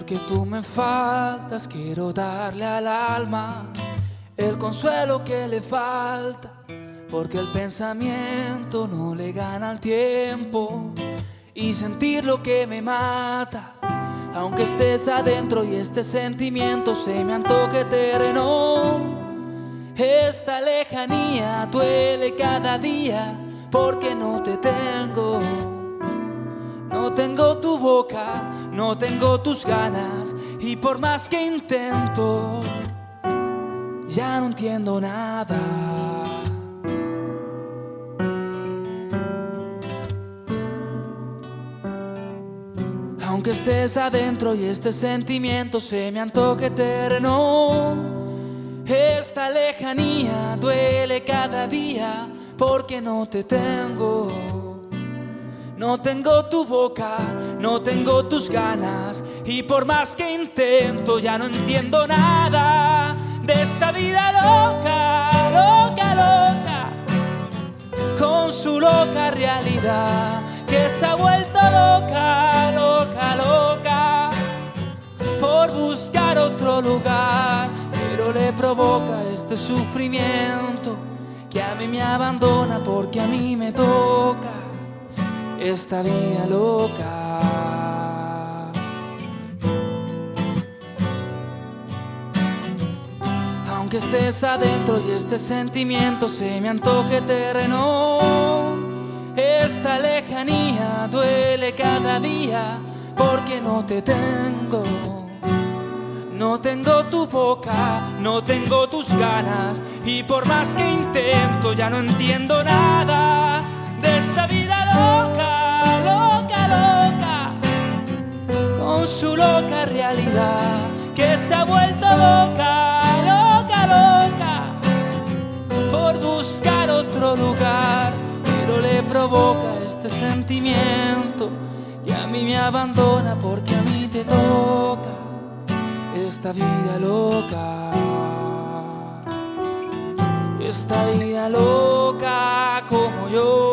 Porque tú me faltas, quiero darle al alma el consuelo que le falta. Porque el pensamiento no le gana al tiempo y sentir lo que me mata. Aunque estés adentro y este sentimiento se me antoje terreno. Esta lejanía duele cada día porque no te tengo. No tengo tu boca, no tengo tus ganas y por más que intento, ya no entiendo nada. Aunque estés adentro y este sentimiento se me antoje eterno, esta lejanía duele cada día porque no te tengo. No tengo tu boca, no tengo tus ganas y por más que intento ya no entiendo nada de esta vida loca, loca, loca, con su loca realidad que se ha vuelto loca, loca, loca, por buscar otro lugar, pero le provoca este sufrimiento que a mí me abandona porque a mí me toca esta vida loca. Aunque estés adentro y este sentimiento se me antoje terreno, esta lejanía duele cada día porque no te tengo. No tengo tu boca, no tengo tus ganas y por más que intento ya no entiendo nada esta vida loca, loca, loca, con su loca realidad que se ha vuelto loca, loca, loca, por buscar otro lugar, pero le provoca este sentimiento y a mí me abandona porque a mí te toca esta vida loca. Esta vida loca como yo.